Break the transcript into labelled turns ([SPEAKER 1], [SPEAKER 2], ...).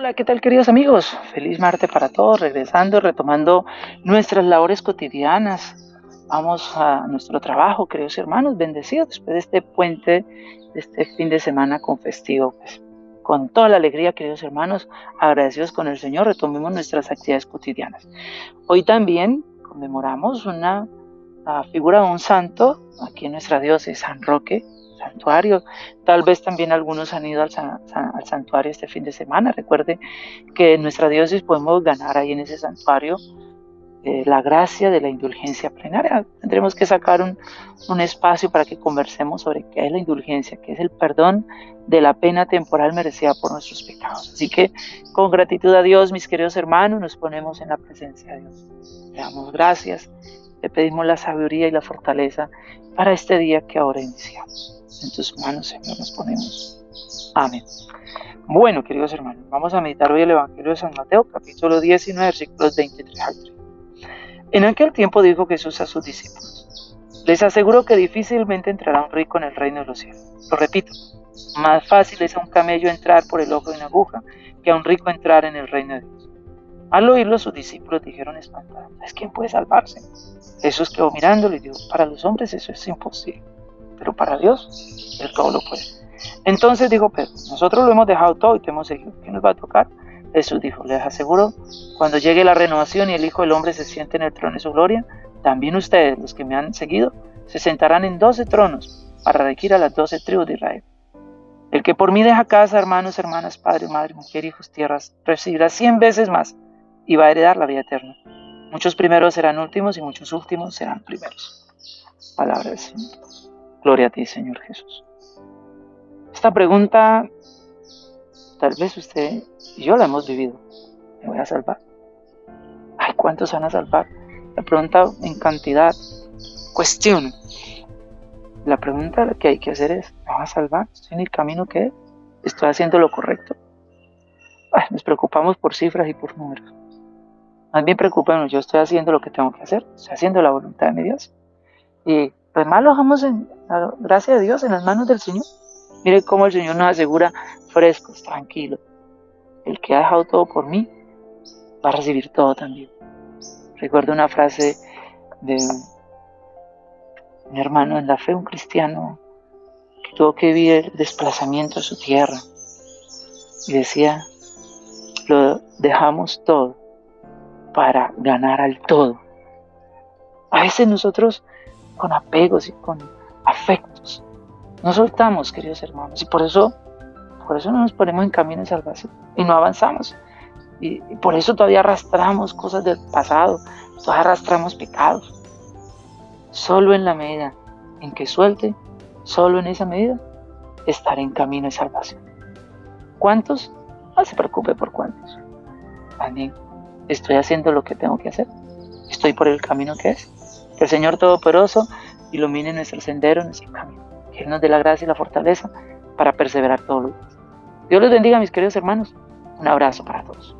[SPEAKER 1] Hola, ¿qué tal queridos amigos? Feliz martes para todos, regresando, retomando nuestras labores cotidianas. Vamos a nuestro trabajo, queridos hermanos, bendecidos después de este puente, este fin de semana con festivo. Pues, con toda la alegría, queridos hermanos, agradecidos con el Señor, retomemos nuestras actividades cotidianas. Hoy también conmemoramos una figura de un santo, aquí en nuestra diócesis, San Roque, santuario. Tal vez también algunos han ido al, santuario este fin de semana. Recuerde que en nuestra diócesis podemos ganar ahí en ese santuario eh, la gracia de la indulgencia plenaria. Tendremos que sacar un, espacio para que conversemos sobre qué es la indulgencia, qué es el perdón de la pena temporal merecida por nuestros pecados. Así que con gratitud a Dios, mis queridos hermanos, nos ponemos en la presencia de Dios. Le damos gracias, le pedimos la sabiduría y la fortaleza para este día que ahora iniciamos. En tus manos, Señor, nos ponemos. Amén. Bueno, queridos hermanos, vamos a meditar hoy el Evangelio de San Mateo, capítulo 19, versículos 23 al 30. En aquel tiempo dijo Jesús a sus discípulos, les aseguro que difícilmente entrará un rico en el reino de los cielos. Lo repito, más fácil es a un camello entrar por el ojo de una aguja que a un rico entrar en el reino de Dios. Al oírlo, sus discípulos dijeron espantados, ¿es quién puede salvarse? Jesús quedó mirándolo y dijo, para los hombres eso es imposible pero para Dios Él todo lo puede. Entonces dijo Pedro, nosotros lo hemos dejado todo y te hemos seguido, ¿qué nos va a tocar? Jesús dijo, les aseguro, cuando llegue la renovación y el Hijo del Hombre se siente en el trono de su gloria, también ustedes, los que me han seguido, se sentarán en doce tronos para regir a las doce tribus de Israel. El que por mí deja casa, hermanos, hermanas, padre, madre, mujer, hijos, tierras, recibirá cien veces más y va a heredar la vida eterna. Muchos primeros serán últimos y muchos últimos serán primeros. Palabra del Señor. Gloria a ti, Señor Jesús. Esta pregunta, tal vez usted y yo la hemos vivido. ¿Me voy a salvar? Ay, ¿cuántos van a salvar? La pregunta en cantidad cuestiona. La pregunta que hay que hacer es, ¿me voy a salvar? ¿Estoy en el camino que es? ¿Estoy haciendo lo correcto? Ay, nos preocupamos por cifras y por números. Más bien preocupémonos, yo estoy haciendo lo que tengo que hacer, estoy haciendo la voluntad de mi Dios. Y pues más lo dejamos en, gracias a Dios, en las manos del Señor. Mire cómo el Señor nos asegura frescos, tranquilos. El que ha dejado todo por mí va a recibir todo también. Recuerdo una frase de un hermano en la fe, un cristiano, que tuvo que vivir el desplazamiento a su tierra. Y decía, lo dejamos todo para ganar al todo. A veces nosotros con apegos y con afectos. No soltamos, queridos hermanos, y por eso, por eso no nos ponemos en camino de salvación y no avanzamos. Y, por eso todavía arrastramos cosas del pasado, todavía arrastramos pecados. Solo en la medida en que suelte, solo en esa medida, estaré en camino de salvación. ¿Cuántos? No se preocupe por cuántos. También estoy haciendo lo que tengo que hacer. Estoy por el camino que es. Que el Señor Todopoderoso ilumine nuestro sendero, nuestro camino. Que Él nos dé la gracia y la fortaleza para perseverar todos los días. Dios les bendiga, mis queridos hermanos. Un abrazo para todos.